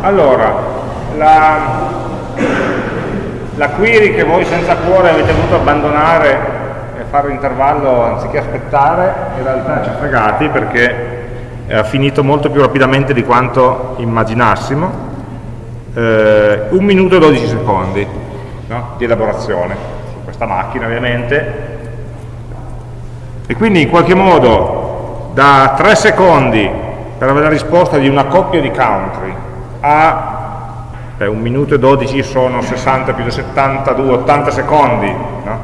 Allora, la, la query che voi senza cuore avete voluto abbandonare e fare l'intervallo anziché aspettare, in realtà ci ha fregati perché ha finito molto più rapidamente di quanto immaginassimo. Eh, un minuto e 12 secondi no? di elaborazione su questa macchina ovviamente e quindi in qualche modo da 3 secondi per avere la risposta di una coppia di country a eh, 1 minuto e 12 sono 60 più 72, 80 secondi no?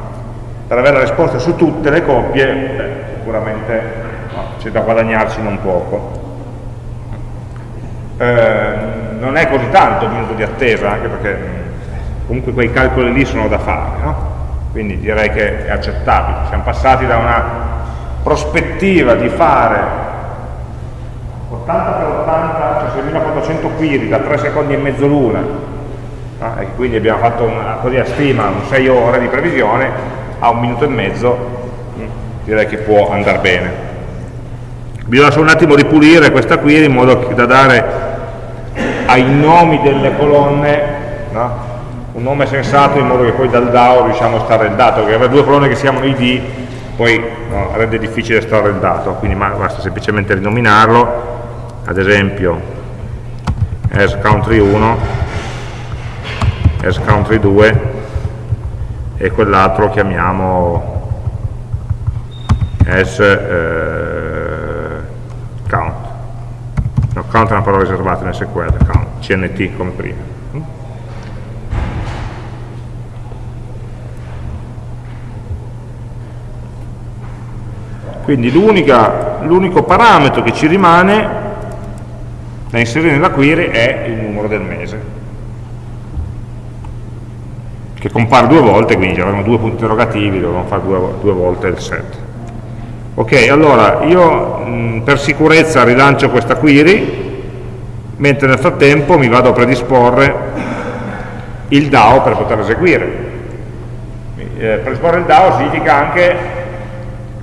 per avere la risposta su tutte le coppie beh, sicuramente no, c'è da guadagnarci non poco eh, non è così tanto un minuto di attesa anche perché comunque quei calcoli lì sono da fare no? quindi direi che è accettabile siamo passati da una prospettiva di fare 80 per 80, cioè 6400 query da 3 secondi e mezzo l'una, no? e quindi abbiamo fatto una, così a stima un 6 ore di previsione, a un minuto e mezzo mm, direi che può andare bene. Bisogna solo un attimo ripulire questa query in modo da dare ai nomi delle colonne no? un nome sensato in modo che poi dal DAO riusciamo a estrarre il dato, perché avere due colonne che si chiamano ID poi no, rende difficile estrarre il dato, quindi basta semplicemente rinominarlo ad esempio as country 1 as country 2 e quell'altro chiamiamo as eh, count. No, count è una parola riservata nel SQL count, cnt come prima. Quindi l'unico parametro che ci rimane da inserire nella query è il numero del mese che compare due volte, quindi avevamo due punti interrogativi, dovevamo fare due, due volte il set. Ok, allora io mh, per sicurezza rilancio questa query, mentre nel frattempo mi vado a predisporre il DAO per poter eseguire. Eh, predisporre il DAO significa anche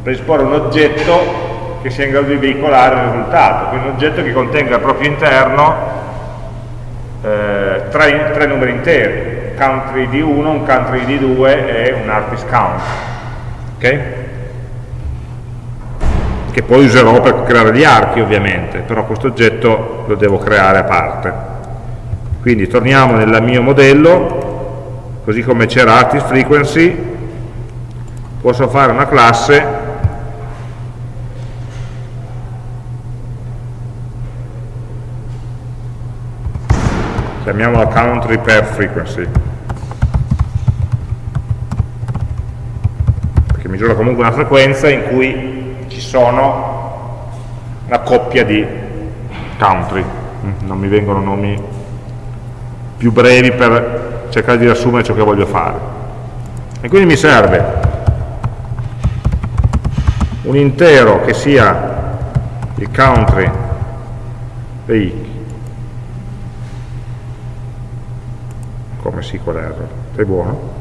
predisporre un oggetto che sia in grado di veicolare il risultato, quindi un oggetto che contenga al proprio interno eh, tre, tre, numeri interi, country di 1, un country di 2 e un artist count. Okay? Che poi userò per creare gli archi ovviamente, però questo oggetto lo devo creare a parte. Quindi torniamo nel mio modello, così come c'era artist frequency, posso fare una classe chiamiamola country per frequency. Perché misura comunque una frequenza in cui ci sono una coppia di country. Mm, non mi vengono nomi più brevi per cercare di riassumere ciò che voglio fare. E quindi mi serve un intero che sia il country dei come SQL error. Sei buono?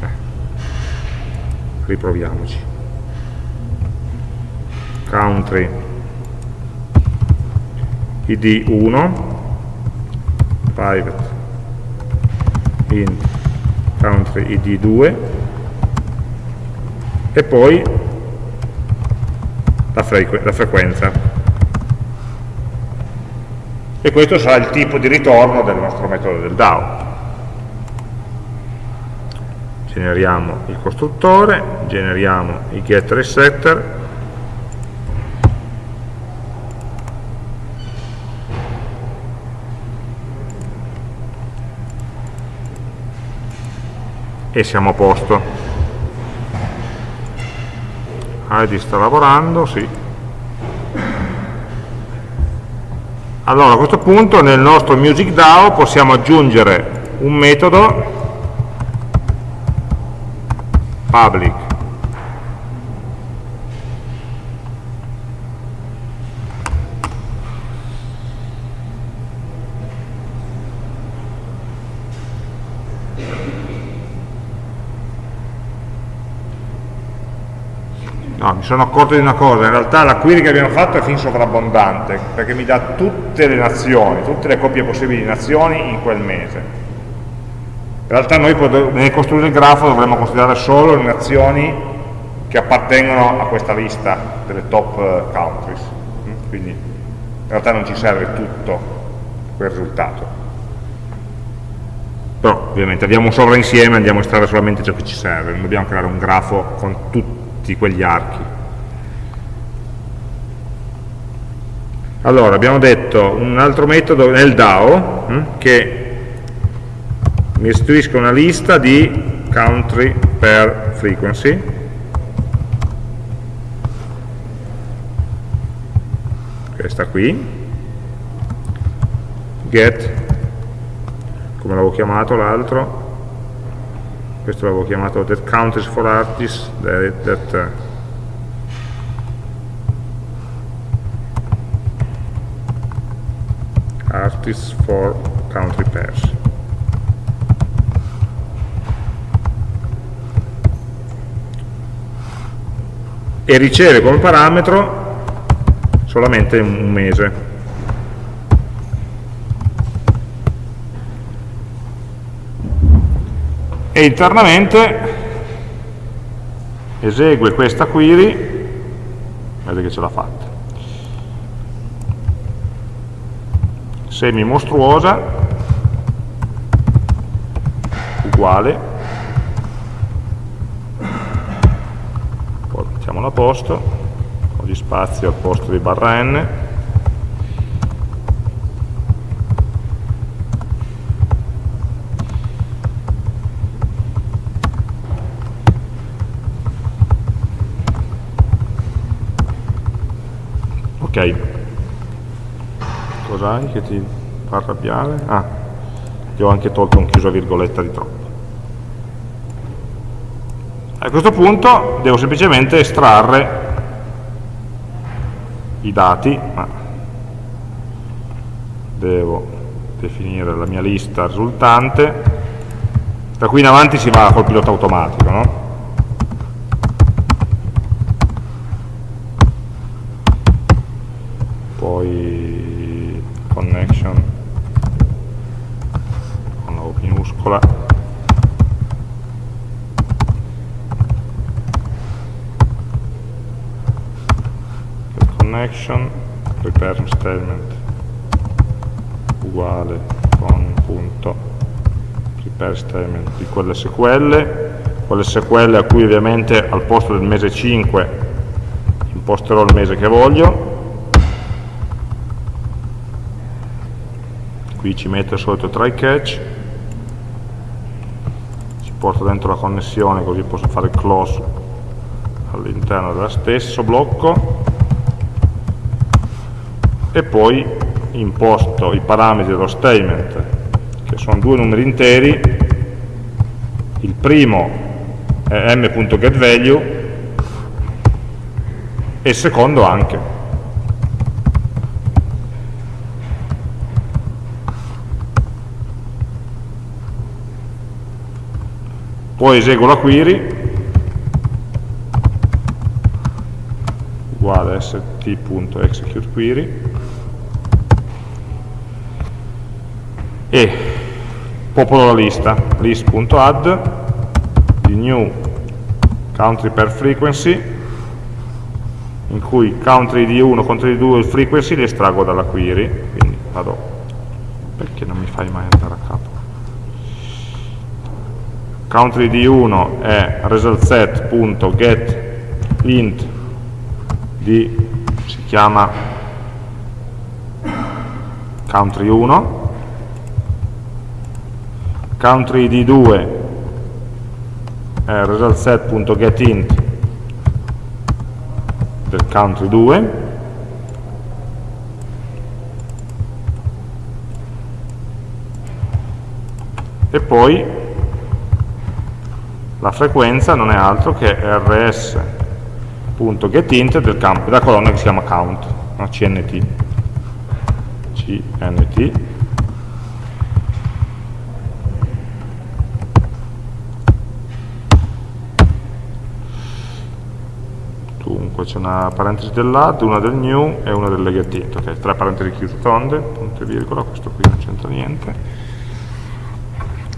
Eh. Riproviamoci. Country id 1 private int country id 2 e poi la, frequ la frequenza. E questo sarà il tipo di ritorno del nostro metodo del DAO. Generiamo il costruttore, generiamo i getter e setter, e siamo a posto. ID sta lavorando, sì. Allora a questo punto nel nostro Music DAO possiamo aggiungere un metodo public no, sono accorto di una cosa, in realtà la query che abbiamo fatto è fin sovrabbondante, perché mi dà tutte le nazioni, tutte le coppie possibili di nazioni in quel mese. In realtà noi nel costruire il grafo dovremmo considerare solo le nazioni che appartengono a questa lista delle top eh, countries. Mm? Quindi in realtà non ci serve tutto quel risultato. Però ovviamente abbiamo un sovrainsieme, andiamo a estrarre solamente ciò che ci serve, non dobbiamo creare un grafo con tutti quegli archi. Allora, abbiamo detto un altro metodo nel DAO hm, che mi restituisca una lista di country per frequency. Questa qui. Get come l'avevo chiamato l'altro. Questo l'avevo chiamato that countries for artists that, that artists for country pairs e riceve come parametro solamente un mese. E internamente esegue questa query. Vedete che ce l'ha fatta semi mostruosa uguale. Poi mettiamolo a posto con gli spazi al posto di barra n ok cos'hai che ti fa arrabbiare? ah, ti ho anche tolto un chiuso virgoletta di troppo a questo punto devo semplicemente estrarre i dati ma devo definire la mia lista risultante da qui in avanti si va col pilota automatico no? poi connection. Con la O minuscola. Connection return statement uguale con punto prepare statement di quell'SQL quell'SQL a cui ovviamente al posto del mese 5 imposterò il mese che voglio qui ci metto il solito try catch. Ci porto dentro la connessione così posso fare close all'interno dello stesso blocco. E poi imposto i parametri dello statement che sono due numeri interi. Il primo è m.getValue e il secondo anche poi eseguo la query. Uguale st.executeQuery e popolo la lista list.add di new country per frequency in cui country di 1, country di 2 e frequency li estraggo dalla query. Quindi vado perché non mi fai mai andare a capo country di 1 è resultSet.get int di si chiama country 1 country di 2 è resultSet.getInt del country 2 e poi la frequenza non è altro che rs.getInt della colonna che si chiama count, no? cnt. cnt dunque c'è una parentesi dell'add, una del new e una del legatito, ok, tre parentesi chiuse tonde, punto e virgola, questo qui non c'entra niente.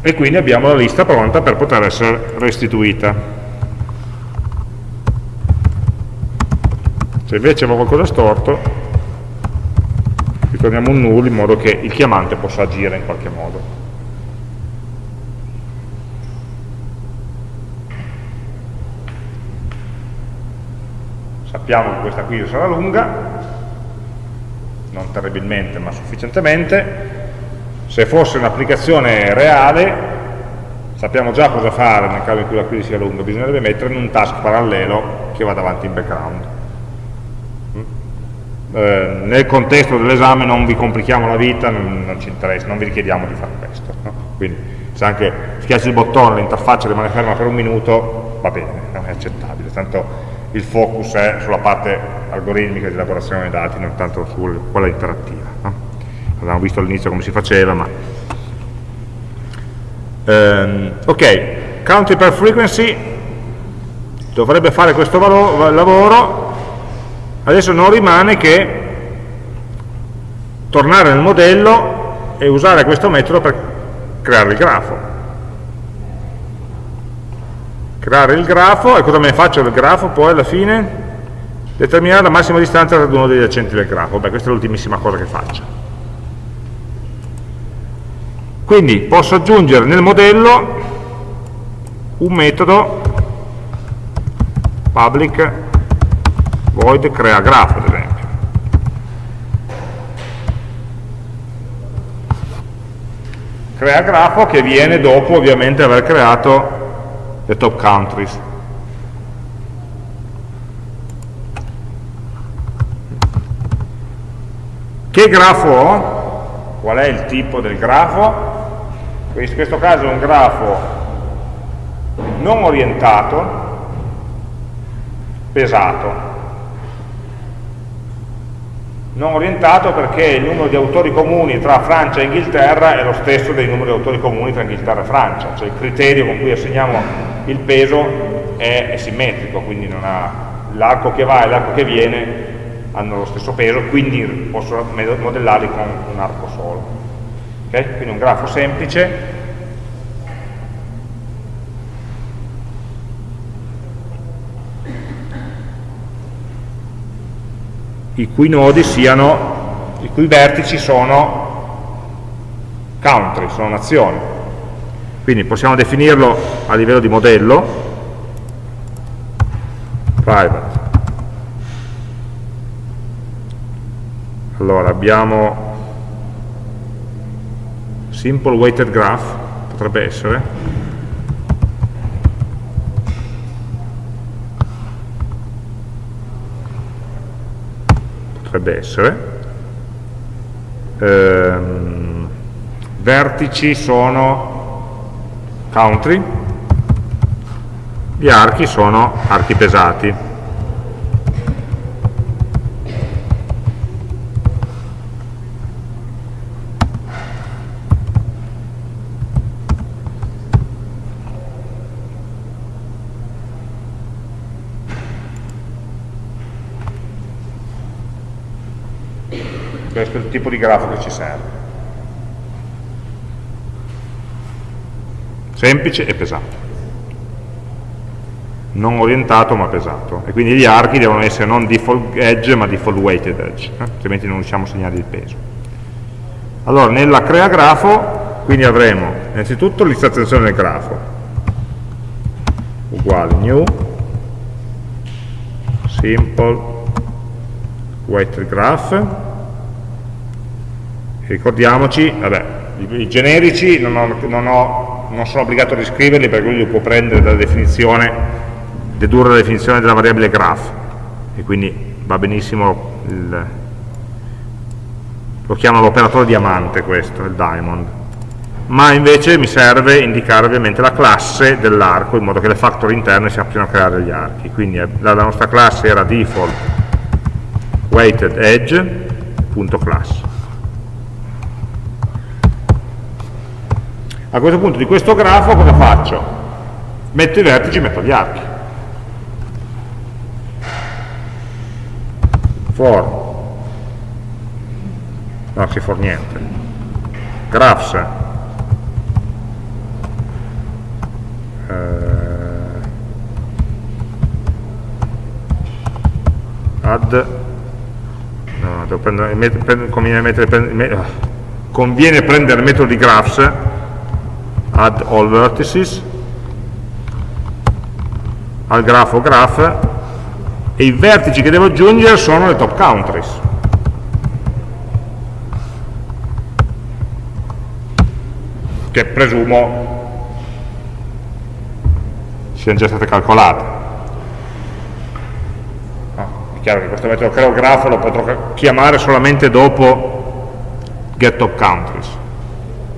E quindi abbiamo la lista pronta per poter essere restituita. Se invece avevo qualcosa storto, ritorniamo un null in modo che il chiamante possa agire in qualche modo. sappiamo che questa qui sarà lunga, non terribilmente ma sufficientemente, se fosse un'applicazione reale sappiamo già cosa fare nel caso in cui la query sia lunga, bisognerebbe mettere in un task parallelo che vada avanti in background. Mm? Eh, nel contesto dell'esame non vi complichiamo la vita, non, non, ci interessa, non vi richiediamo di fare questo. No? Quindi se anche schiacci il bottone, l'interfaccia rimane ferma per un minuto, va bene, è accettabile, tanto il focus è sulla parte algoritmica di elaborazione dei dati, non tanto su quella interattiva. No? Abbiamo visto all'inizio come si faceva, ma... Um, ok, country per frequency. Dovrebbe fare questo lavoro, adesso non rimane che tornare nel modello e usare questo metodo per creare il grafo. Creare il grafo e cosa me ne faccio del grafo poi alla fine? Determinare la massima distanza tra uno degli accenti del grafo, beh questa è l'ultimissima cosa che faccio. Quindi posso aggiungere nel modello un metodo public void crea grafo ad esempio. Crea grafo che viene dopo ovviamente aver creato le top countries. Che grafo ho? Qual è il tipo del grafo? In questo caso è un grafo non orientato, pesato. Non orientato perché il numero di autori comuni tra Francia e Inghilterra è lo stesso dei numeri di autori comuni tra Inghilterra e Francia, cioè il criterio con cui assegniamo il peso è, è simmetrico, quindi l'arco che va e l'arco che viene hanno lo stesso peso, quindi posso modellarli con un arco solo. Okay? Quindi un grafo semplice i cui nodi siano, i cui vertici sono country, sono nazioni. Quindi possiamo definirlo a livello di modello, private. Allora abbiamo simple weighted graph, potrebbe essere, potrebbe essere, ehm, vertici sono country, gli archi sono archi pesati. Tipo di grafo che ci serve. semplice e pesato non orientato ma pesato. E quindi gli archi devono essere non default edge ma default weighted edge eh? altrimenti non riusciamo a segnare il peso. Allora nella crea grafo quindi avremo innanzitutto l'illustrazione del grafo. Uguale new simple weighted graph ricordiamoci vabbè i, generici non ho, non ho non sono obbligato a riscriverli perché lui li può prendere dalla definizione, dedurre la definizione della variabile graph. E quindi va benissimo il, lo chiamo l'operatore diamante questo, il diamond. Ma invece mi serve indicare ovviamente la classe dell'arco in modo che le factory interne si appiano a creare gli archi. Quindi eh, la, nostra classe era default weighted edge.class A questo punto di questo grafo cosa faccio? Metto i vertici, metto gli archi. for. No si for niente. Graphs. Eh, add. No, devo prendere, conviene, mettere, conviene prendere il metodo di graphs add all vertices al grafo graph e i vertici che devo aggiungere sono le top countries che presumo siano già state calcolate. No, è chiaro che questo metodo creo grafo lo potrò chiamare solamente dopo getTopCountries.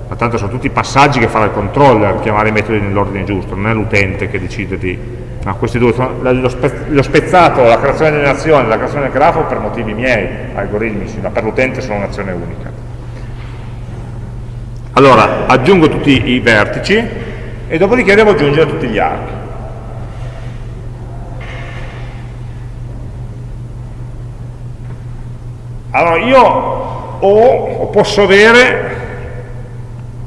Ma tanto sono tutti passaggi che farà il controller, chiamare i metodi nell'ordine giusto, non è l'utente che decide di... No, questi due sono lo, spe, lo spezzato, la creazione dell'azione la creazione del grafo per motivi miei, algoritmici, ma per l'utente sono un'azione unica. Allora, aggiungo tutti i vertici e dopodiché devo aggiungere tutti gli archi. Allora, io ho, o posso avere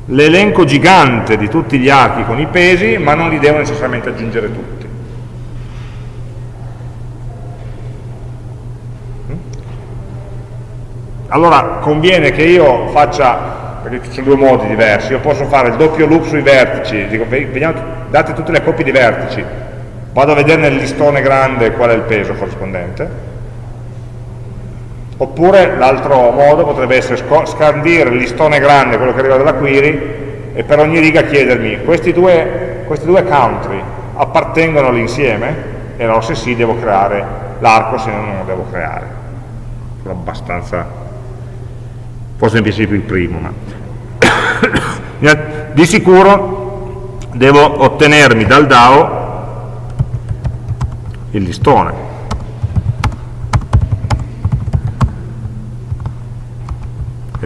l'elenco gigante di tutti gli archi con i pesi, ma non li devo necessariamente aggiungere tutti. Allora, conviene che io faccia perché ci sono due modi diversi, io posso fare il doppio loop sui vertici, dico, vediamo, date tutte le coppie di vertici, vado a vedere nel listone grande qual è il peso corrispondente, oppure l'altro modo potrebbe essere scandire il listone grande, quello che arriva dalla query, e per ogni riga chiedermi, questi due, questi due country appartengono all'insieme? E allora se sì devo creare l'arco, se no non lo devo creare. Sono abbastanza forse mi piace più il primo, ma di sicuro devo ottenermi dal DAO il listone.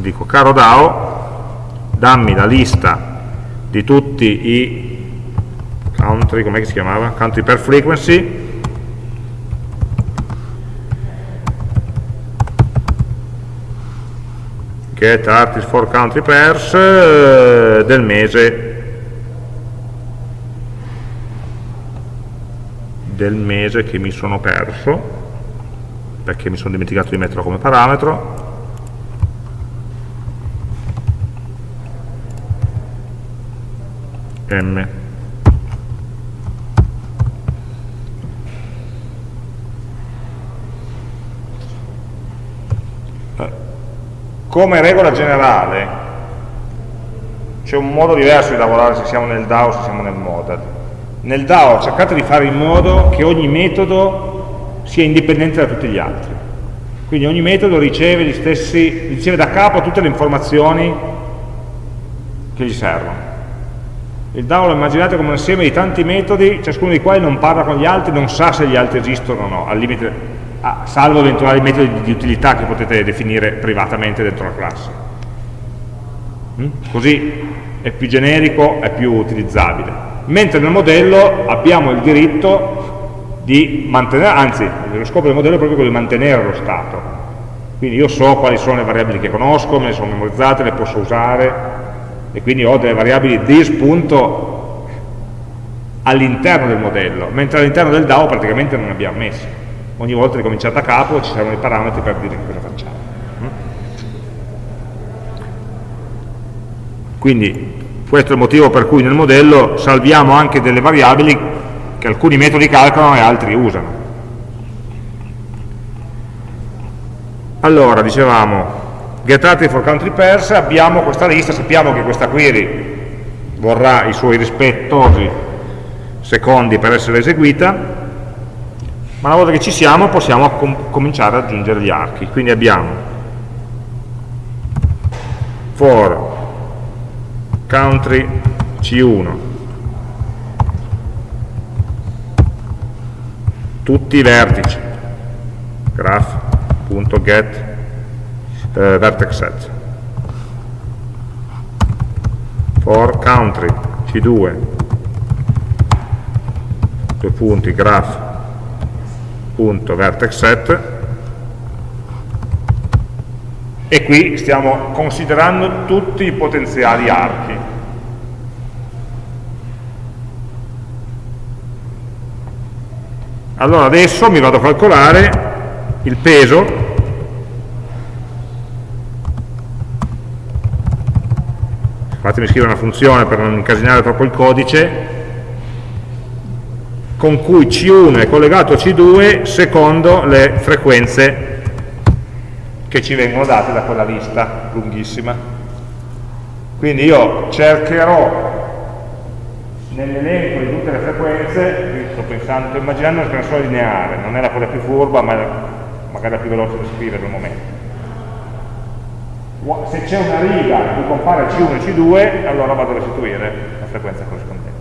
Dico, caro DAO, dammi la lista di tutti i country, come si chiamava? Country per frequency, get artist for country pairs eh, del mese. Del mese che mi sono perso perché mi sono dimenticato di metterlo come parametro m. Come regola generale c'è un modo diverso di lavorare se siamo nel DAO o se siamo nel model nel DAO cercate di fare in modo che ogni metodo sia indipendente da tutti gli altri. Quindi ogni metodo riceve, stessi, riceve da capo tutte le informazioni che gli servono il DAO lo immaginate come un insieme di tanti metodi ciascuno dei quali non parla con gli altri non sa se gli altri esistono o no al limite salvo eventuali metodi di utilità che potete definire privatamente dentro la classe. Mm? Così è più generico, è più utilizzabile. Mentre nel modello abbiamo il diritto di mantenere, anzi, lo scopo del modello è proprio quello di mantenere lo stato. Quindi io so quali sono le variabili che conosco, me le sono memorizzate, le posso usare, e quindi ho delle variabili di spunto all'interno del modello, mentre all'interno del DAO praticamente non ne abbiamo messi ogni volta ricominciate da capo ci saranno i parametri per dire cosa facciamo. Mm? quindi questo è il motivo per cui nel modello salviamo anche delle variabili che alcuni metodi calcolano e altri usano. Allora dicevamo get for country pairs abbiamo questa lista sappiamo che questa query vorrà i suoi rispettosi secondi per essere eseguita ma una volta che ci siamo possiamo com cominciare ad aggiungere gli archi. Quindi abbiamo for country C1 tutti i vertici. Graph.get eh, vertex set for country C2 due. Punti graph. Punto vertex set e qui stiamo considerando tutti i potenziali archi. Allora adesso mi vado a calcolare il peso fatemi scrivere una funzione per non incasinare troppo il codice con cui C1 è collegato a C2 secondo le frequenze che ci vengono date da quella lista lunghissima. Quindi io cercherò nell'elenco di tutte le frequenze, sto pensando, sto immaginando una scansione lineare, non è la cosa più furba, ma magari la più veloce da scrivere al momento. Se c'è una riga in cui compare C1 e C2, allora vado a restituire la frequenza corrispondente.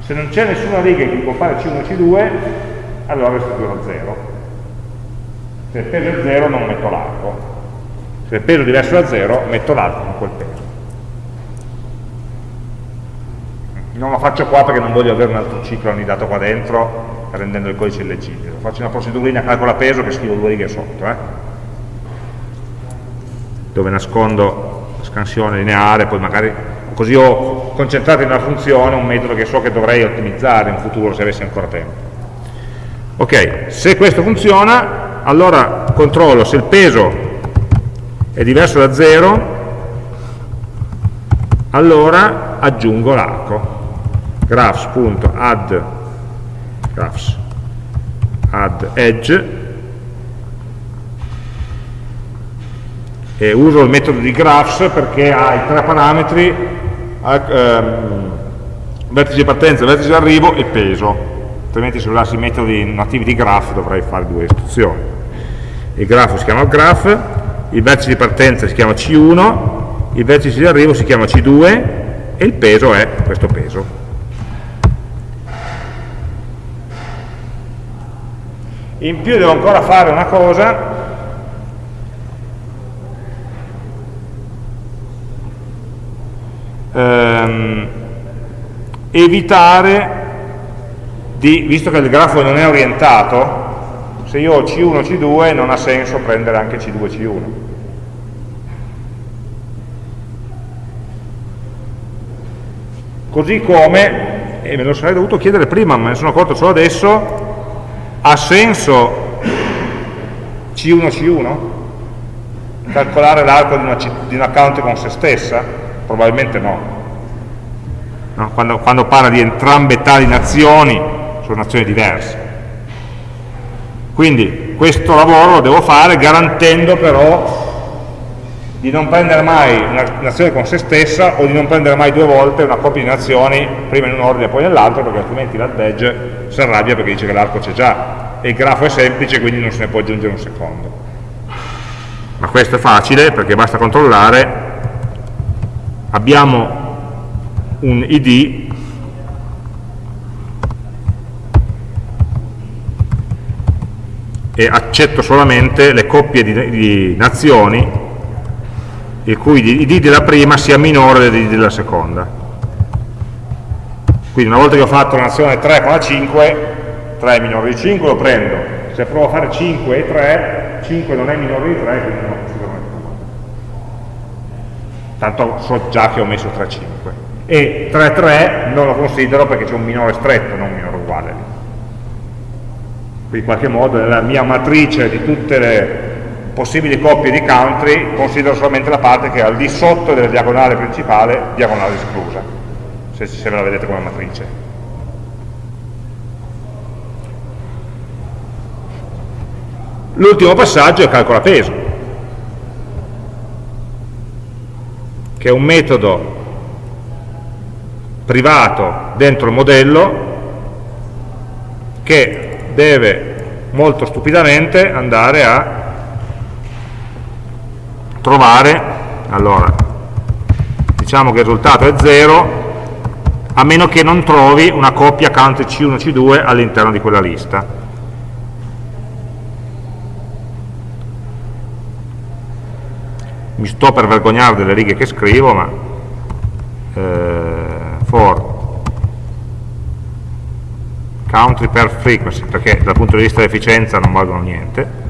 Se non c'è nessuna riga in cui compare C1 e C2, allora restituirò 0 se il peso è 0 non metto l'arco se il peso è diverso da 0 metto l'arco con quel peso non lo faccio qua perché non voglio avere un altro ciclo annidato qua dentro rendendo il codice illeggibile faccio una procedurina calcola peso che scrivo due righe sotto eh? Dove nascondo la scansione lineare poi magari così ho concentrato in una funzione un metodo che so che dovrei ottimizzare in futuro se avessi ancora tempo. Ok, se questo funziona allora controllo se il peso è diverso da 0 allora aggiungo l'arco. Graphs.add graphs add edge e uso il metodo di graphs perché ha i tre parametri ehm, vertice partenza, vertice arrivo e peso. Altrimenti se usassi i metodi nativi di graph dovrei fare due istruzioni. Il grafo si chiama graph, il vertice di partenza si chiama C1, il vertice di arrivo si chiama C2 e il peso è questo peso. In più devo ancora fare una cosa, ehm, evitare di, visto che il grafo non è orientato, se io ho C1 C2 non ha senso prendere anche C2 C1 così come e me lo sarei dovuto chiedere prima ma ne sono accorto solo adesso ha senso C1 C1 calcolare l'arco di, di, un account con se stessa? Probabilmente no, no? Quando, quando parla di entrambe tali nazioni sono nazioni diverse quindi questo lavoro lo devo fare garantendo però di non prendere mai un'azione con se stessa o di non prendere mai due volte una coppia di nazioni, prima in un ordine e poi nell'altro, perché altrimenti l'AddEdge si arrabbia perché dice che l'arco c'è già e il grafo è semplice, quindi non se ne può aggiungere un secondo. Ma questo è facile perché basta controllare, abbiamo un id e accetto solamente le coppie di, di nazioni il cui id della prima sia minore dell'id della seconda. Quindi una volta che ho fatto una nazione 3 con la 5, 3 è minore di 5, lo prendo. Se provo a fare 5 e 3, 5 non è minore di 3, quindi non. Tanto so già che ho messo 3, 5. E 3, 3 non lo considero perché c'è un minore stretto, non un minore uguale in qualche modo nella mia matrice di tutte le possibili coppie di country considero solamente la parte che è al di sotto della diagonale principale, diagonale esclusa, se, se ve la vedete come matrice. L'ultimo passaggio è calcola peso, che è un metodo privato dentro il modello che deve molto stupidamente andare a trovare, allora, diciamo che il risultato è 0, a meno che non trovi una coppia count C1 C2 all'interno di quella lista. Mi sto per vergognare delle righe che scrivo, ma eh, for country per frequency, perché dal punto di vista dell'efficienza non valgono niente.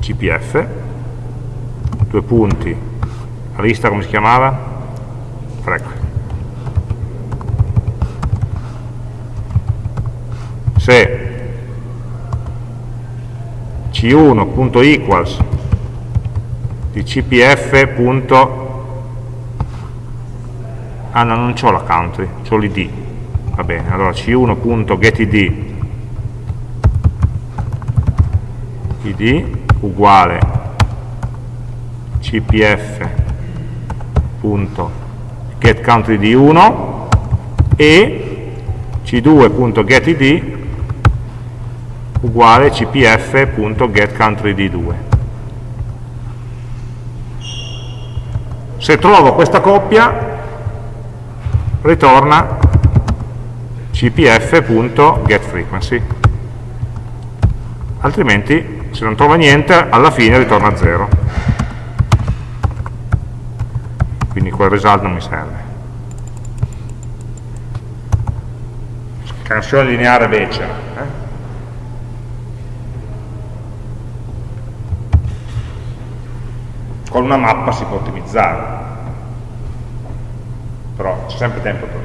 cpf, due punti, la lista come si chiamava? Freq. Se c1.equals di cpf. ah no, non ho la country, ho l'id va bene, allora c1.getid id uguale cpf.getCountry di 1 e c2.getid uguale cpf.getCountry di 2 se trovo questa coppia ritorna cpf.getFrequency altrimenti se non trova niente alla fine ritorna 0 quindi quel result non mi serve. Scansione lineare becera eh? Con una mappa si può ottimizzare però c'è sempre tempo per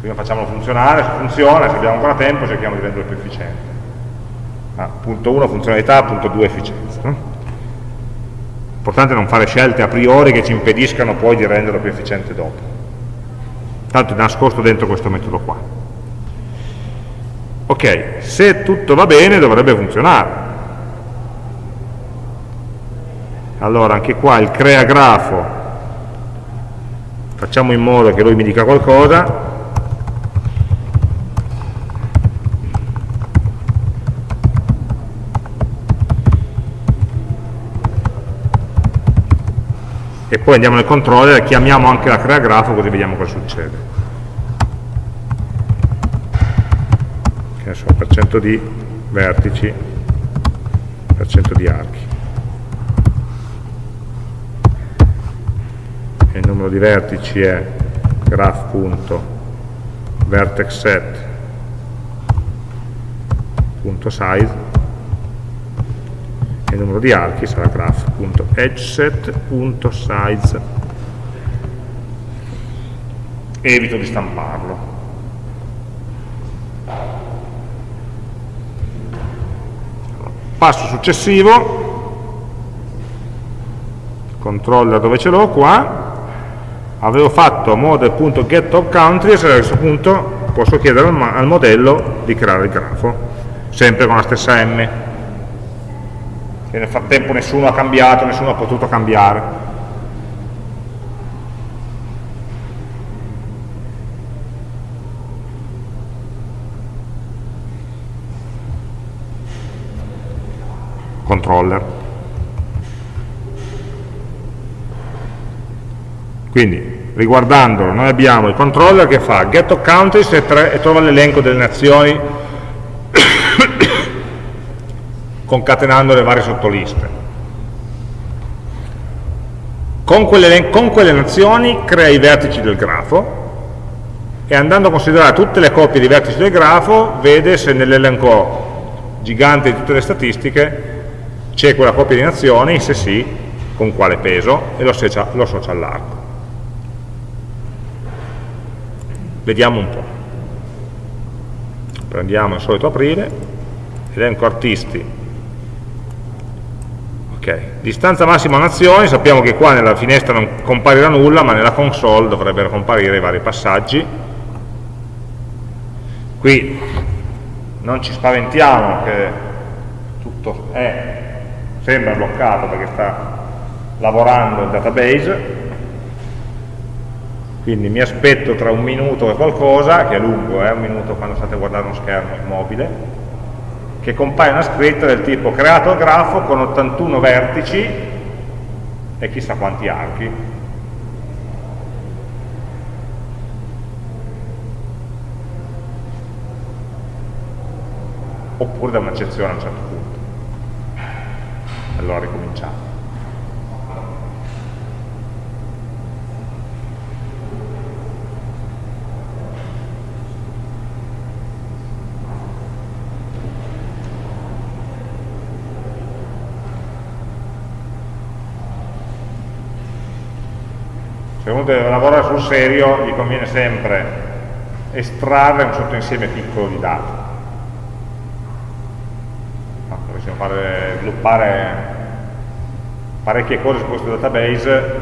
prima facciamolo funzionare, se funziona, se abbiamo ancora tempo cerchiamo di renderlo più efficiente. Ah, punto 1 funzionalità, punto 2 efficienza. Importante non fare scelte a priori che ci impediscano poi di renderlo più efficiente dopo. Tanto è nascosto dentro questo metodo qua. Ok, se tutto va bene dovrebbe funzionare. Allora anche qua il crea grafo, facciamo in modo che lui mi dica qualcosa, e poi andiamo nel controller e chiamiamo anche la crea grafo così vediamo cosa succede. Che ne so, per di vertici per cento di archi e il numero di vertici è graph.vertexset.size e il numero di archi sarà graph.edgeset.size evito di stamparlo. Passo successivo. Controller dove ce l'ho qua avevo fatto model.getTopCountry e a questo punto posso chiedere al, al modello di creare il grafo sempre con la stessa M che nel frattempo nessuno ha cambiato, nessuno ha potuto cambiare. Controller. Quindi, riguardandolo, noi abbiamo il controller che fa get of countries e, e trova l'elenco delle nazioni concatenando le varie sottoliste. Con quelle, con quelle nazioni crea i vertici del grafo e andando a considerare tutte le coppie di vertici del grafo vede se nell'elenco gigante di tutte le statistiche c'è quella coppia di nazioni, se sì, con quale peso e lo associa all'arco. Vediamo un po'. Prendiamo il solito aprile, elenco artisti Ok, distanza massima nazioni, sappiamo che qua nella finestra non comparirà nulla, ma nella console dovrebbero comparire i vari passaggi. Qui non ci spaventiamo che tutto è, sembra bloccato perché sta lavorando il database, quindi mi aspetto tra un minuto e qualcosa, che è lungo, eh, un minuto quando state guardando uno schermo immobile, che compaia una scritta del tipo creato il grafo con 81 vertici e chissà quanti archi. Oppure da un'eccezione a un certo punto. Allora ricominciamo. Deve lavorare sul serio gli conviene sempre estrarre un sottoinsieme piccolo di dati. No, dovessimo fare, sviluppare parecchie cose su questo database,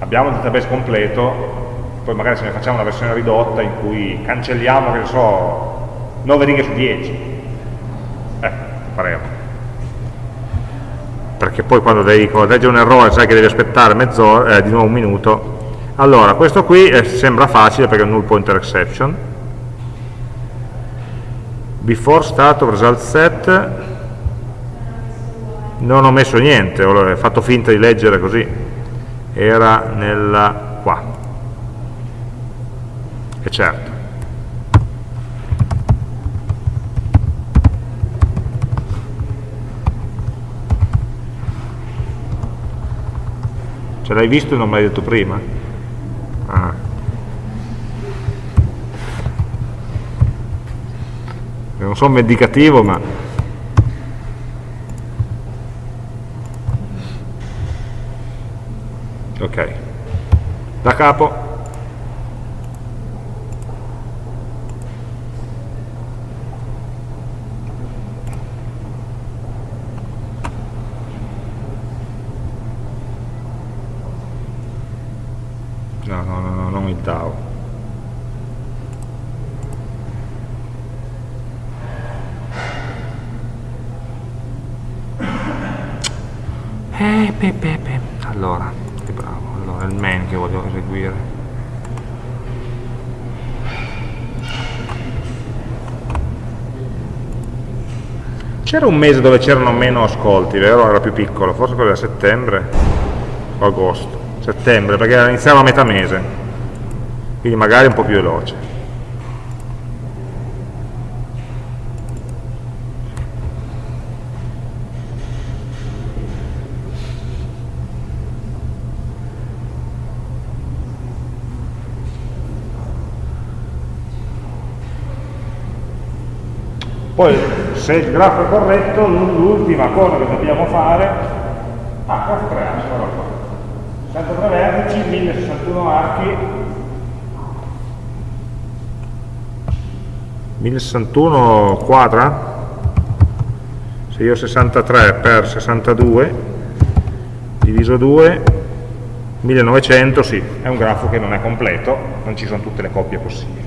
abbiamo il database completo, poi magari se ne facciamo una versione ridotta in cui cancelliamo, che ne so, 9 righe su 10. Eh, faremo perché poi quando devi correggere un errore sai che devi aspettare mezz'ora, eh, di nuovo un minuto. Allora, questo qui eh, sembra facile perché è un null pointer exception. Before start of result set non ho messo niente, ho fatto finta di leggere così. Era nella qua. E certo. Ce l'hai visto e non me l'hai detto prima? Ah. Non sono medicativo, ma... Ok. Da capo. DAO. Eh, pe, pe, pe. Allora, che bravo, allora è il main che voglio eseguire. C'era un mese dove c'erano meno ascolti, vero? Era più piccolo, forse quello era settembre o agosto. Settembre, perché iniziava a metà mese quindi magari un po' più veloce. Poi se il grafo è corretto, l'ultima cosa che dobbiamo fare, ah, grafo 3 assi, guarda qua, 63 vertici, 1061 archi, 1061 quadra? Se io ho 63 per 62 diviso 2 1900 sì, è un grafo che non è completo non ci sono tutte le coppie possibili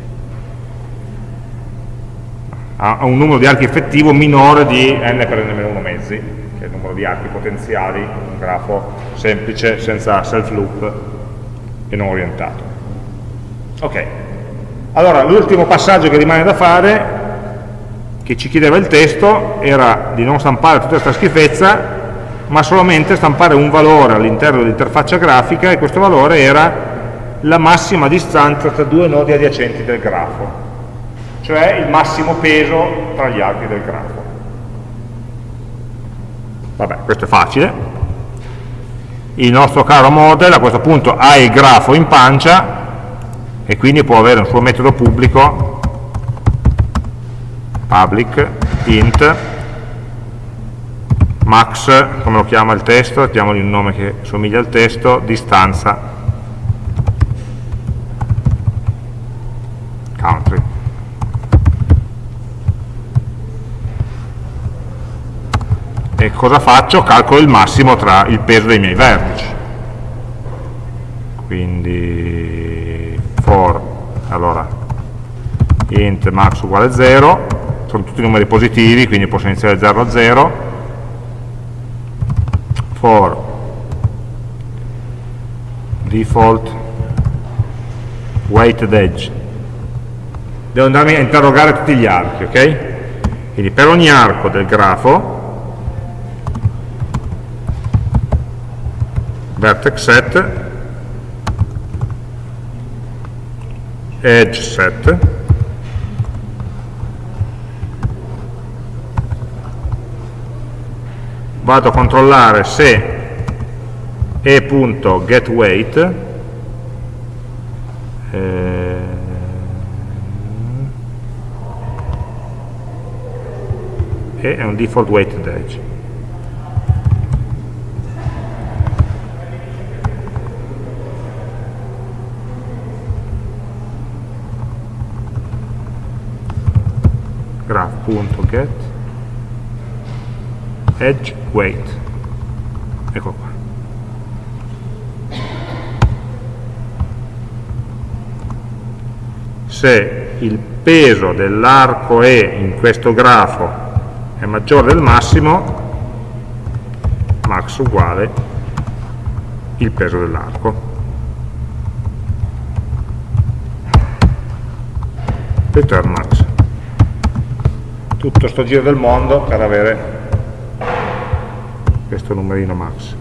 ha un numero di archi effettivo minore di n per n-1 mezzi che è il numero di archi potenziali un grafo semplice senza self loop e non orientato. Ok. Allora, l'ultimo passaggio che rimane da fare, che ci chiedeva il testo, era di non stampare tutta questa schifezza, ma solamente stampare un valore all'interno dell'interfaccia grafica e questo valore era la massima distanza tra due nodi adiacenti del grafo, cioè il massimo peso tra gli archi del grafo. Vabbè, questo è facile. Il nostro caro model a questo punto ha il grafo in pancia e quindi può avere un suo metodo pubblico public int max, come lo chiama il testo, diamogli un nome che somiglia al testo, distanza country. E cosa faccio? Calcolo il massimo tra il peso dei miei vertici. Quindi for allora int max uguale 0 sono tutti numeri positivi quindi posso iniziare da 0 a 0 for default weighted edge devo andarmi a interrogare tutti gli archi ok? quindi per ogni arco del grafo vertex set. Edge set. Vado a controllare se e.getWeight eh, e è un default weighted edge graph.get edge weight. Ecco qua. Se il peso dell'arco E in questo grafo è maggiore del massimo max uguale il peso dell'arco. Return max tutto sto giro del mondo per avere questo numerino max.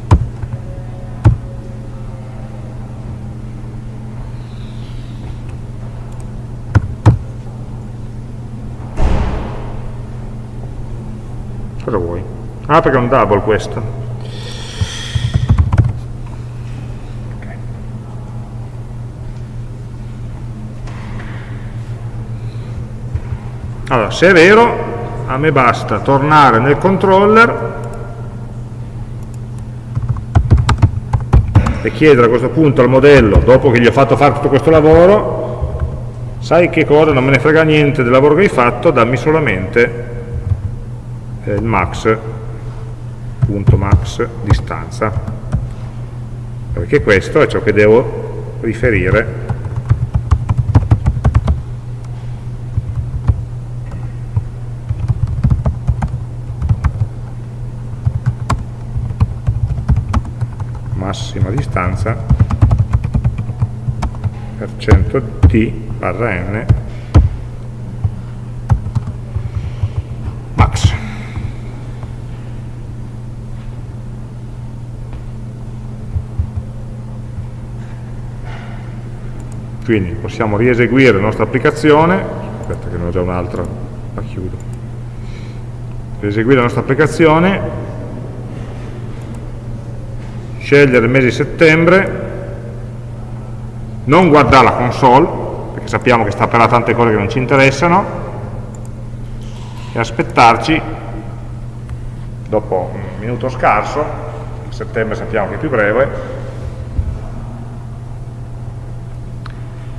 Cosa vuoi? ah perché è un double questo. Allora, se è vero, a me basta tornare nel controller e chiedere a questo punto al modello, dopo che gli ho fatto fare tutto questo lavoro, sai che cosa, non me ne frega niente del lavoro che hai fatto, dammi solamente eh, il max, punto max distanza, perché questo è ciò che devo riferire massima distanza per 100 t barra n max. Quindi possiamo rieseguire la nostra applicazione, aspetta che ne ho già un'altra, la chiudo, rieseguire la nostra applicazione scegliere il mese di settembre, non guardare la console, perché sappiamo che sta per là tante cose che non ci interessano, e aspettarci, dopo un minuto scarso, settembre sappiamo che è più breve,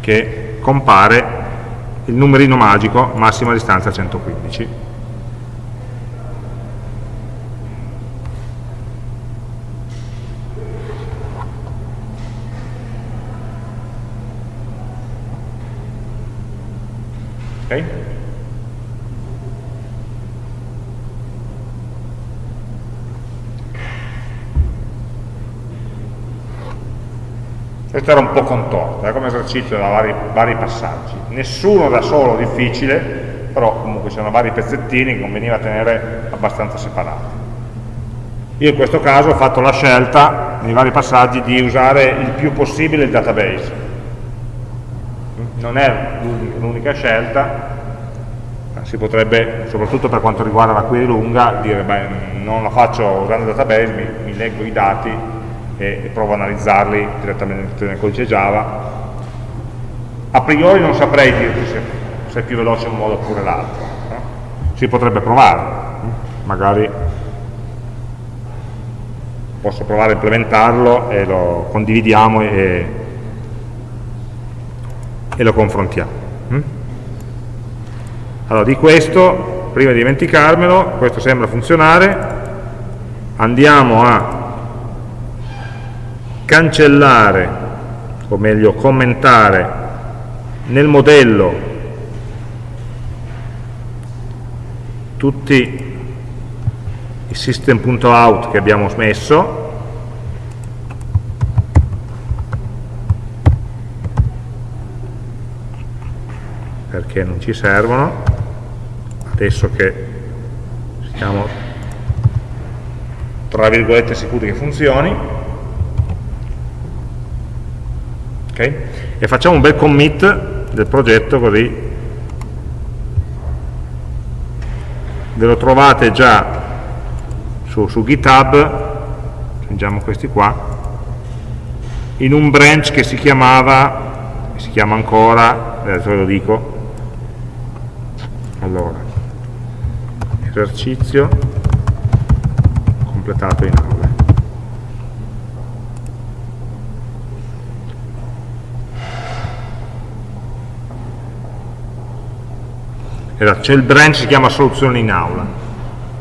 che compare il numerino magico massima distanza 115. Ok? Questo era un po' contorto, eh, come esercizio da vari, vari passaggi. Nessuno da solo difficile, però comunque c'erano vari pezzettini che conveniva tenere abbastanza separati. Io in questo caso ho fatto la scelta, nei vari passaggi, di usare il più possibile il database non è l'unica scelta, si potrebbe, soprattutto per quanto riguarda la query lunga, dire beh, non la faccio usando il database, mi, mi leggo i dati e, e, provo a analizzarli direttamente nel codice Java. A priori non saprei dirti se, se è più veloce un modo oppure l'altro. No? Si potrebbe provare, magari posso provare a implementarlo e lo condividiamo e, e lo confrontiamo. Mm? Allora, di questo, prima di dimenticarmelo, questo sembra funzionare, andiamo a cancellare, o meglio commentare, nel modello tutti i system.out che abbiamo messo perché non ci servono adesso che siamo tra virgolette sicuri che funzioni ok e facciamo un bel commit del progetto così. Ve lo trovate già su, su github. Aggiungiamo questi qua. In un branch che si chiamava si chiama ancora adesso ve lo dico. Allora esercizio completato in aula c'è il branch che si chiama soluzione in aula.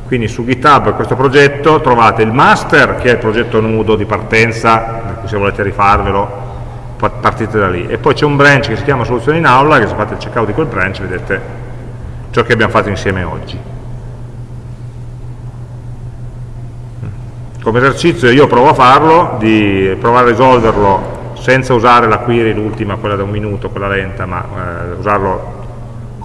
Quindi su GitHub questo progetto trovate il master, che è il progetto nudo di partenza, se volete rifarvelo partite da lì. E poi c'è un branch che si chiama soluzione in aula, che se fate il checkout di quel branch vedete ciò che abbiamo fatto insieme oggi. Come esercizio io provo a farlo, di provare a risolverlo senza usare la query, l'ultima, quella da un minuto, quella lenta, ma eh, usarlo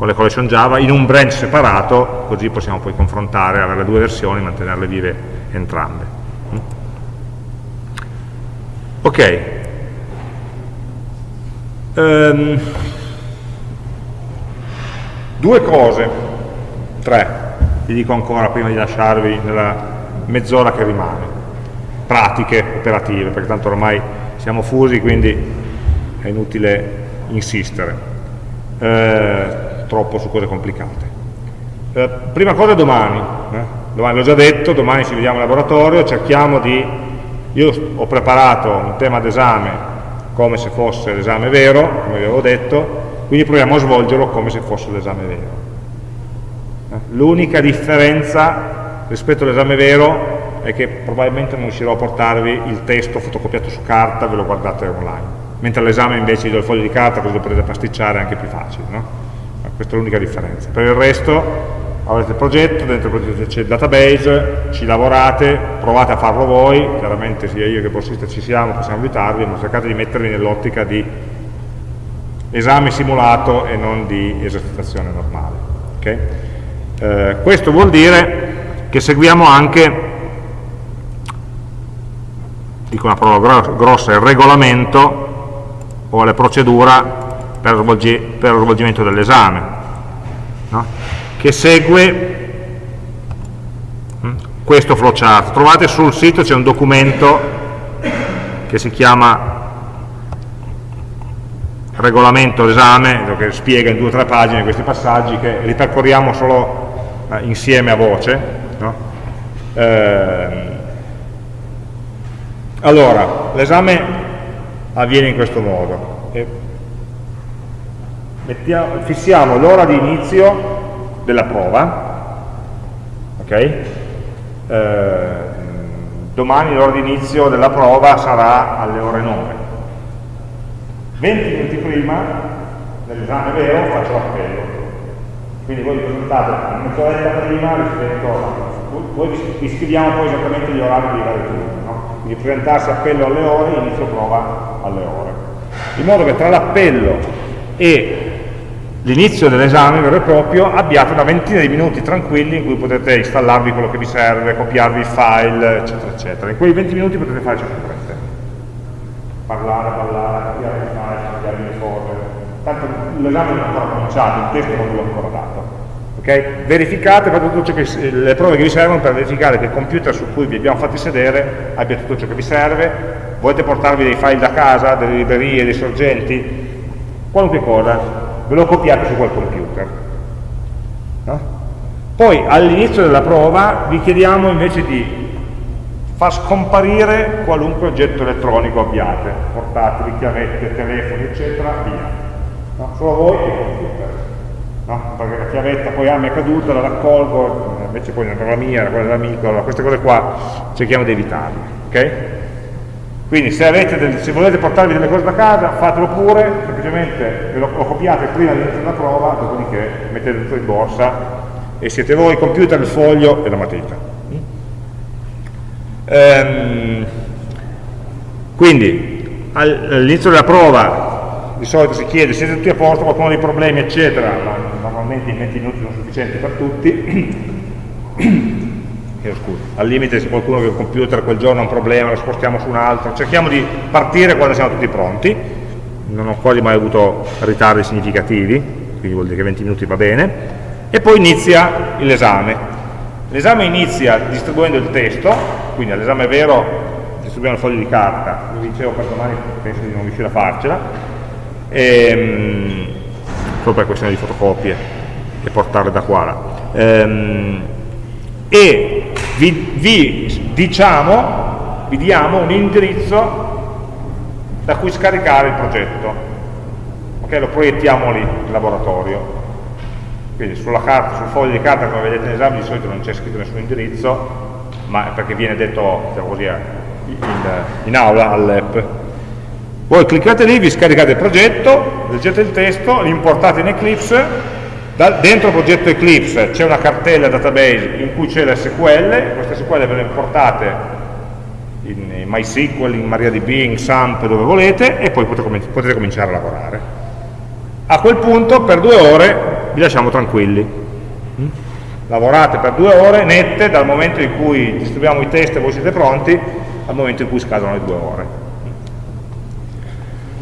con le collection Java in un branch separato, così possiamo poi confrontare, avere le due versioni, mantenerle vive entrambe. Mm? Ok. Um, due cose, tre, vi dico ancora prima di lasciarvi nella mezz'ora che rimane, pratiche, operative, perché tanto ormai siamo fusi, quindi è inutile insistere eh, troppo su cose complicate. Eh, prima cosa domani, eh? domani l'ho già detto, domani ci vediamo in laboratorio, cerchiamo di, io ho preparato un tema d'esame come se fosse l'esame vero, come vi avevo detto, quindi proviamo a svolgerlo come se fosse l'esame vero. Eh, l'unica differenza rispetto all'esame vero è che probabilmente non riuscirò a portarvi il testo fotocopiato su carta, ve lo guardate online, mentre all'esame invece io do il foglio di carta, così lo potete pasticciare è anche più facile. No? Questa è l'unica differenza. Per il resto avrete il progetto, dentro il progetto c'è il database, ci lavorate, provate a farlo voi, chiaramente sia io che Borsista ci siamo, possiamo aiutarvi, ma cercate di mettervi nell'ottica di esame simulato e non di esercitazione normale. Okay? Eh, questo vuol dire che seguiamo anche, dico una parola grossa, il regolamento o la procedura per, svolgi, per lo svolgimento dell'esame, no? che segue hm, questo flowchart. Trovate sul sito, c'è un documento che si chiama regolamento d'esame, che spiega in due o tre pagine questi passaggi che ripercorriamo solo eh, insieme a voce, No? Eh, allora, l'esame avviene in questo modo. Mettiamo, fissiamo l'ora di inizio della prova, ok? Eh, domani l'ora di inizio della prova sarà alle ore 9. 20 minuti prima dell'esame vero faccio l'appello. Quindi voi vi presentate mezz'oretta prima rispetto voi vi scriviamo poi esattamente gli orari di vari turni, no? quindi presentarsi appello alle ore, inizio prova alle ore. In modo che tra l'appello e l'inizio dell'esame vero e proprio abbiate una ventina di minuti tranquilli in cui potete installarvi quello che vi serve, copiarvi il file, eccetera, eccetera. In quei 20 minuti potete fare ciò che volete. Parlare, parlare, copiare il file, cambiare le cose. Tanto l'esame non è ancora cominciato, il testo non ve l'ho ancora dato. Okay? Verificate, fate tutte che, le prove che vi servono per verificare che il computer su cui vi abbiamo fatti sedere abbia tutto ciò che vi serve, volete portarvi dei file da casa, delle librerie, dei sorgenti, qualunque cosa, ve lo copiate su quel computer. No? Poi all'inizio della prova vi chiediamo invece di far scomparire qualunque oggetto elettronico abbiate, portatili, chiavette, telefoni, eccetera, via. No? Solo voi e il computer no? perché la chiavetta poi ah mi è caduta, la raccolgo, invece poi la mia, era quella dell'amico, allora queste cose qua cerchiamo di evitarle. Okay? Quindi se, del, se, volete portarvi delle cose da casa, fatelo pure, semplicemente lo, lo copiate prima dell'inizio della prova, dopodiché mettete tutto in borsa e siete voi il computer, il foglio e la matita. Ehm, quindi all'inizio della prova di solito si chiede siete tutti a posto, qualcuno ha dei problemi eccetera, ma normalmente i 20 minuti sono sufficienti per tutti. Al limite se qualcuno che il computer quel giorno ha un problema lo spostiamo su un altro, cerchiamo di partire quando siamo tutti pronti, non ho quasi mai avuto ritardi significativi, quindi vuol dire che 20 minuti va bene, e poi inizia l'esame. L'esame inizia distribuendo il testo, quindi all'esame vero distribuiamo il foglio di carta, vi dicevo per domani penso di non riuscire a farcela, ehm, solo per questione di fotocopie e portarle da qua. Ehm, e vi, vi, diciamo, vi diamo un indirizzo da cui scaricare il progetto. Ok, lo proiettiamo lì, in laboratorio. quindi sulla carta, sul foglio di carta come vedete in esame di solito non c'è scritto nessun indirizzo ma è perché viene detto diciamo così, in, in aula all'app voi cliccate lì, vi scaricate il progetto leggete il testo, l'importate in Eclipse dentro il progetto Eclipse c'è una cartella database in cui c'è l'SQL, queste SQL vengono importate in, MySQL, in MariaDB, in SAMP, dove volete, e poi potete, cominciare a lavorare. A quel punto, per due ore, vi lasciamo tranquilli. Mm? Lavorate per due ore nette dal momento in cui distribuiamo i test e voi siete pronti, al momento in cui scadono le due ore.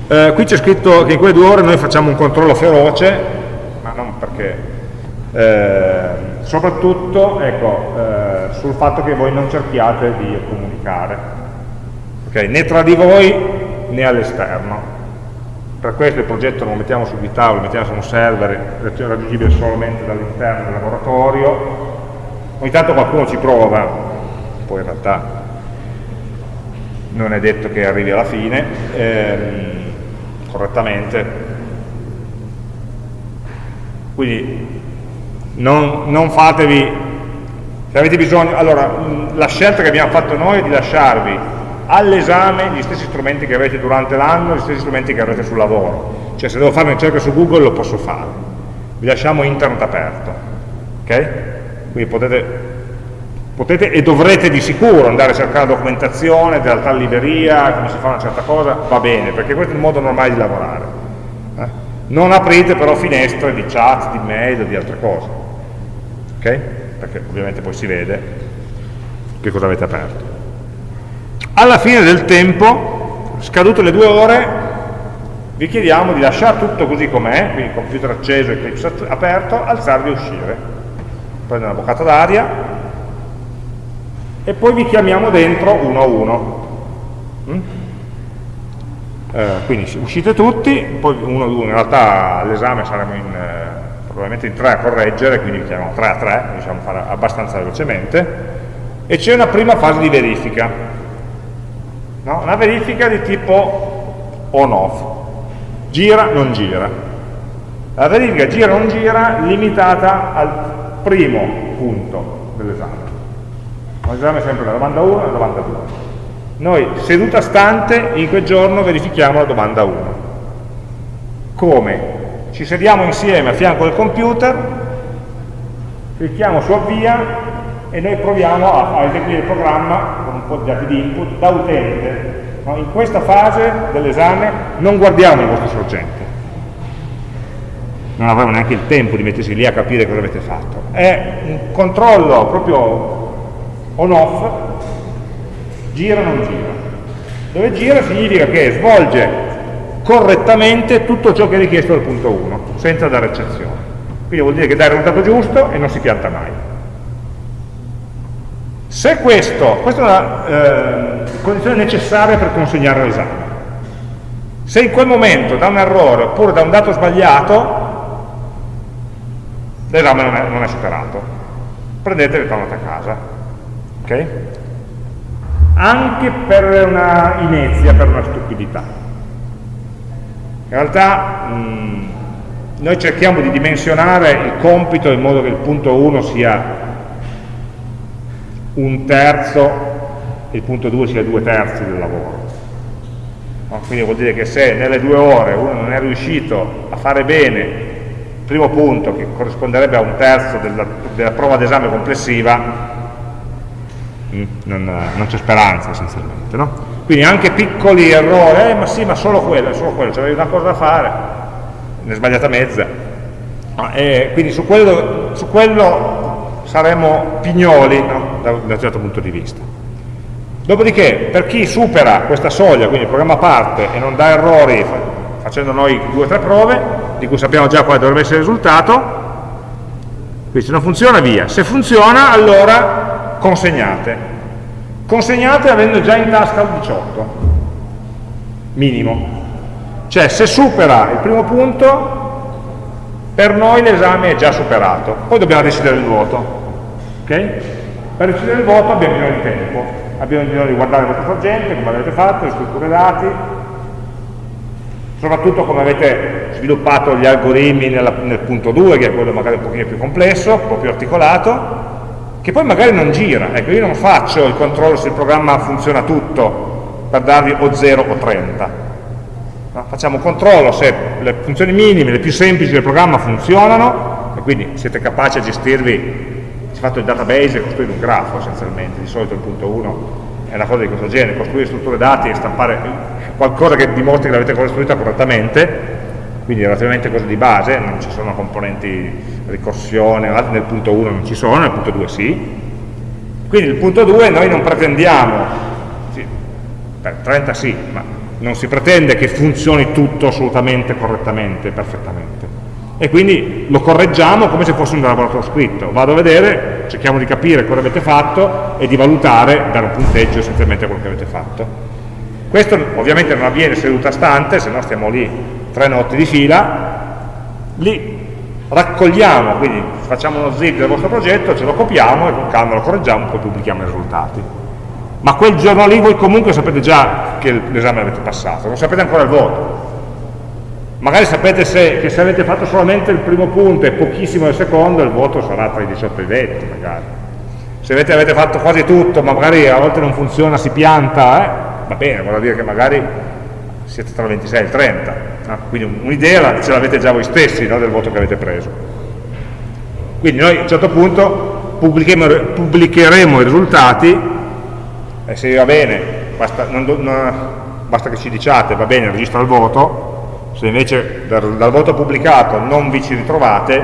Eh, qui c'è scritto che in quelle due ore noi facciamo un controllo feroce eh, soprattutto ecco, eh, sul fatto che voi non cerchiate di comunicare, okay? né tra di voi né all'esterno. Per questo il progetto non lo mettiamo su GitHub, lo mettiamo su un server raggiungibile solamente dall'interno del laboratorio. Ogni tanto qualcuno ci prova, poi in realtà non è detto che arrivi alla fine ehm, correttamente, quindi non, non fatevi, se avete bisogno, allora la scelta che abbiamo fatto noi è di lasciarvi all'esame gli stessi strumenti che avete durante l'anno, gli stessi strumenti che avrete sul lavoro. Cioè se devo fare una ricerca su Google lo posso fare. Vi lasciamo internet aperto. Ok? Quindi potete, potete e dovrete di sicuro andare a cercare documentazione della tal libreria, come si fa una certa cosa, va bene, perché questo è il modo normale di lavorare non aprite però finestre di chat, di mail o di altre cose ok? perché ovviamente poi si vede che cosa avete aperto alla fine del tempo scadute le due ore vi chiediamo di lasciare tutto così com'è quindi computer acceso, Eclipse aperto alzarvi e uscire prendere una boccata d'aria e poi vi chiamiamo dentro uno a uno mm? Eh, quindi uscite tutti, poi uno ad uno, in realtà all'esame saremo in, eh, probabilmente in tre a correggere, quindi chiamiamo 3 a 3, diciamo fare abbastanza velocemente, e c'è una prima fase di verifica, no? una verifica di tipo on-off, gira, non gira. La verifica gira, non gira, limitata al primo punto dell'esame. L'esame è sempre la domanda 1 e la domanda 2 noi seduta stante in quel giorno verifichiamo la domanda 1. Come? Ci sediamo insieme a fianco del computer, clicchiamo su avvia e noi proviamo a, a eseguire il programma con un po' di dati di input da utente. No? In questa fase dell'esame non guardiamo il vostro sorgente, non avremo neanche il tempo di mettersi lì a capire cosa avete fatto. È un controllo proprio on-off gira o non gira. Dove gira significa che svolge correttamente tutto ciò che è richiesto dal punto 1, senza dare eccezione. Quindi vuol dire che dà il risultato giusto e non si pianta mai. Se questo, questa è una eh, condizione necessaria per consegnare l'esame, se in quel momento da un errore oppure da un dato sbagliato, l'esame non, non, è superato. Prendete e ritornate a casa. Okay? anche per una inezia, per una stupidità. In realtà mh, noi cerchiamo di dimensionare il compito in modo che il punto 1 sia un terzo e il punto 2 sia due terzi del lavoro. No? Quindi vuol dire che se nelle due ore uno non è riuscito a fare bene il primo punto, che corrisponderebbe a un terzo della, della prova d'esame complessiva, Mm, non, non c'è speranza essenzialmente. No? Quindi anche piccoli errori, eh ma sì, ma solo quello, solo quello, c'avevi una cosa da fare, ne sbagliata mezza. No, quindi su quello, su quello saremo pignoli no? da, da un certo punto di vista. Dopodiché, per chi supera questa soglia, quindi il programma parte e non dà errori facendo noi due o tre prove, di cui sappiamo già quale dovrebbe essere il risultato, quindi se non funziona via, se funziona allora consegnate. Consegnate avendo già in tasca il 18, minimo. Cioè se supera il primo punto, per noi l'esame è già superato. Poi dobbiamo decidere il voto. Okay? Per decidere il voto abbiamo bisogno di tempo, abbiamo bisogno di guardare il vostro sorgente, come avete fatto, le strutture dati, soprattutto come avete sviluppato gli algoritmi nel punto 2, che è quello magari un pochino più complesso, un po' più articolato, che poi magari non gira. Ecco, io non faccio il controllo se il programma funziona tutto per darvi o 0 o 30. No? Facciamo un controllo se le funzioni minime, le più semplici del programma funzionano, e quindi siete capaci a gestirvi, si è fatto il database e costruire un grafo essenzialmente, di solito il punto 1 è una cosa di questo genere, costruire strutture dati e stampare qualcosa che dimostri che l'avete costruita correttamente, quindi relativamente cose di base, non ci sono componenti ricorsione, nel punto 1 non ci sono, nel punto 2 sì. Quindi il punto 2 noi non pretendiamo, sì, per 30 sì, ma non si pretende che funzioni tutto assolutamente correttamente, perfettamente. E quindi lo correggiamo come se fosse un laboratorio scritto. Vado a vedere, cerchiamo di capire cosa avete fatto e di valutare, dare un punteggio essenzialmente a quello che avete fatto. Questo ovviamente non avviene seduta stante, se no stiamo lì tre notti di fila, li raccogliamo, quindi facciamo uno zip del vostro progetto, ce lo copiamo e con calma lo correggiamo e poi pubblichiamo i risultati. Ma quel giorno lì voi comunque sapete già che l'esame l'avete passato, non sapete ancora il voto. Magari sapete se, che se avete fatto solamente il primo punto e pochissimo il secondo, il voto sarà tra i 18 e i 20 magari. Se avete, avete fatto quasi tutto, ma magari a volte non funziona, si pianta, eh, va bene, vuol dire che magari siete tra il 26 e il 30, no? quindi un'idea ce l'avete già voi stessi no? del voto che avete preso. Quindi noi a un certo punto pubblicheremo i risultati e se va bene, basta, non, non, basta che ci diciate va bene, registra il voto, se invece dal, dal voto pubblicato non vi ci ritrovate,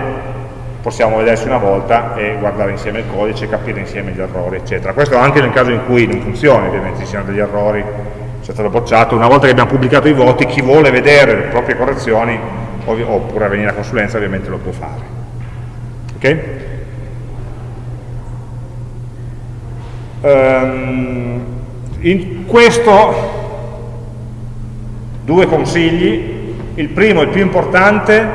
possiamo vederci una volta e guardare insieme il codice, capire insieme gli errori, eccetera. Questo anche nel caso in cui non funzioni, ovviamente ci siano degli errori sia stato bocciato, una volta che abbiamo pubblicato i voti, chi vuole vedere le proprie correzioni, oppure venire a consulenza ovviamente lo può fare. Ok? Um, in questo due consigli, il primo, il più importante,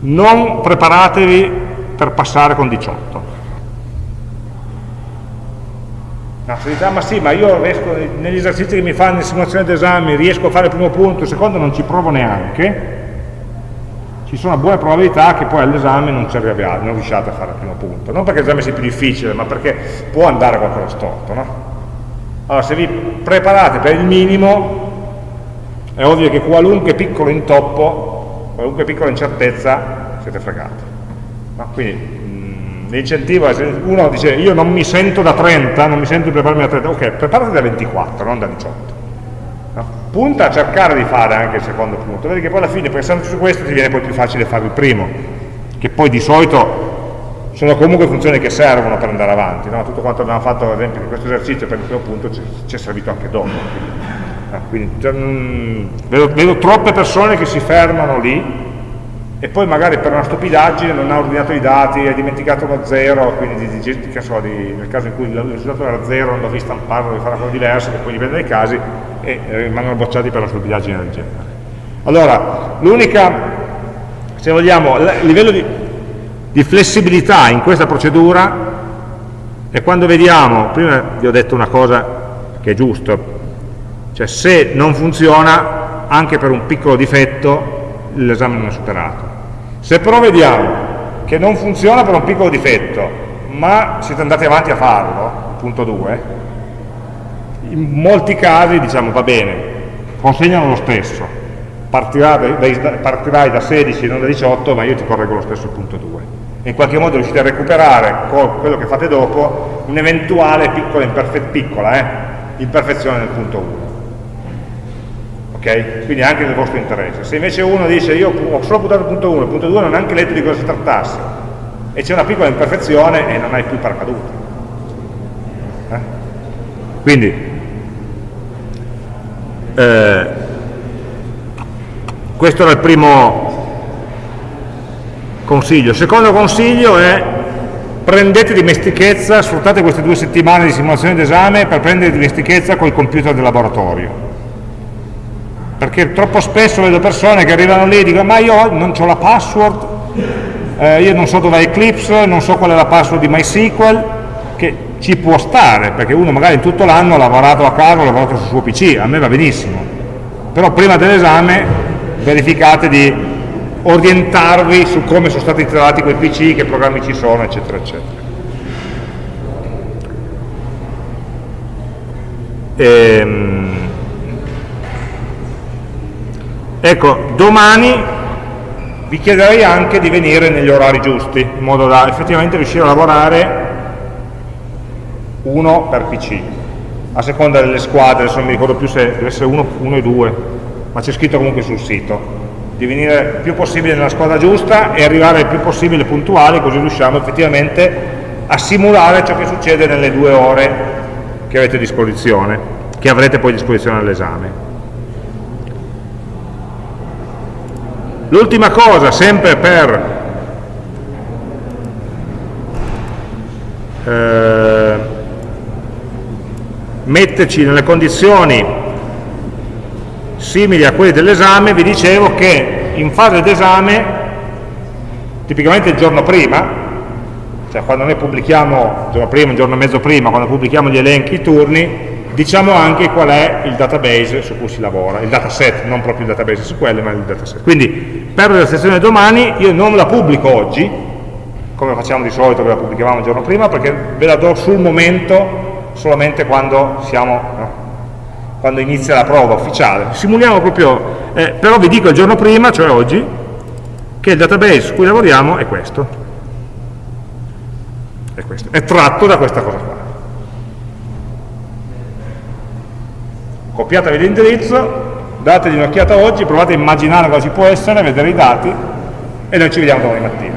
non preparatevi per passare con 18 No, si dice, ah, ma sì, ma io riesco, negli esercizi che mi fanno in simulazione d'esame riesco a fare il primo punto, il secondo non ci provo neanche, ci sono buone probabilità che poi all'esame non, non riusciate a fare il primo punto. Non perché l'esame sia più difficile, ma perché può andare qualcosa storto. No? Allora, se vi preparate per il minimo, è ovvio che qualunque piccolo intoppo, qualunque piccola incertezza, siete fregati. No? Quindi l'incentivo è uno dice io non mi sento da 30, non mi sento di prepararmi da 30, ok, preparati da 24, non da 18. No? Punta a cercare di fare anche il secondo punto, vedi che poi alla fine pensando su questo ti viene poi più facile fare il primo, che poi di solito sono comunque funzioni che servono per andare avanti, no? tutto quanto abbiamo fatto ad esempio in questo esercizio per il primo punto ci è servito anche dopo. Quindi, quindi mh, vedo, vedo troppe persone che si fermano lì e poi magari per una stupidaggine non ha ordinato i dati, ha dimenticato lo zero, quindi di, di, di, so, nel caso in cui il risultato era zero non dovevi stamparlo, dovevi fare una cosa diversa, che poi dipende dai casi, e rimangono bocciati per una stupidaggine del genere. Allora, l'unica, se vogliamo, il livello di, di flessibilità in questa procedura è quando vediamo, prima vi ho detto una cosa che è giusto, cioè se non funziona anche per un piccolo difetto l'esame non è superato. Se però vediamo che non funziona per un piccolo difetto, ma siete andati avanti a farlo, punto 2, in molti casi diciamo va bene, consegnano lo stesso, partirai, da 16 non da 18, ma io ti correggo lo stesso punto 2. E in qualche modo riuscite a recuperare con quello che fate dopo un'eventuale piccola, piccola eh, imperfezione nel punto 1 ok? Quindi anche nel vostro interesse. Se invece uno dice io ho solo buttato il punto 1, il punto 2 non ho neanche letto di cosa si trattasse, e c'è una piccola imperfezione e non hai più paracadute. Eh? Quindi, eh, questo era il primo consiglio. Il secondo consiglio è prendete dimestichezza, sfruttate queste due settimane di simulazione d'esame per prendere dimestichezza col computer del laboratorio perché troppo spesso vedo persone che arrivano lì e dicono ma io non ho la password, eh, io non so dove è Eclipse, non so qual è la password di MySQL, che ci può stare, perché uno magari in tutto l'anno ha lavorato a casa, ha lavorato sul suo PC, a me va benissimo, però prima dell'esame verificate di orientarvi su come sono stati trattati quei PC, che programmi ci sono, eccetera, eccetera. Ehm, ecco, domani vi chiederei anche di venire negli orari giusti, in modo da effettivamente riuscire a lavorare uno per PC, a seconda delle squadre, adesso non mi ricordo più se deve essere uno, uno e due, ma c'è scritto comunque sul sito, di venire il più possibile nella squadra giusta e arrivare il più possibile puntuali, così riusciamo effettivamente a simulare ciò che succede nelle due ore che avete a disposizione, che avrete poi a disposizione all'esame. L'ultima cosa, sempre per eh, metterci nelle condizioni simili a quelle dell'esame, vi dicevo che in fase d'esame, tipicamente il giorno prima, cioè quando noi pubblichiamo, il giorno prima, un giorno e mezzo prima, quando pubblichiamo gli elenchi, i turni, diciamo anche qual è il database su cui si lavora, il dataset, non proprio il database su quelle, ma il dataset. Quindi per la sessione domani io non la pubblico oggi, come facciamo di solito, ve la pubblicavamo il giorno prima, perché ve la do sul momento solamente quando, siamo, no, quando inizia la prova ufficiale. Simuliamo proprio, eh, però vi dico il giorno prima, cioè oggi, che il database su cui lavoriamo è questo è questo, è tratto da questa cosa qua. Copiatevi l'indirizzo, dategli un'occhiata oggi, provate a immaginare cosa ci può essere, vedere i dati e noi ci vediamo domani mattina.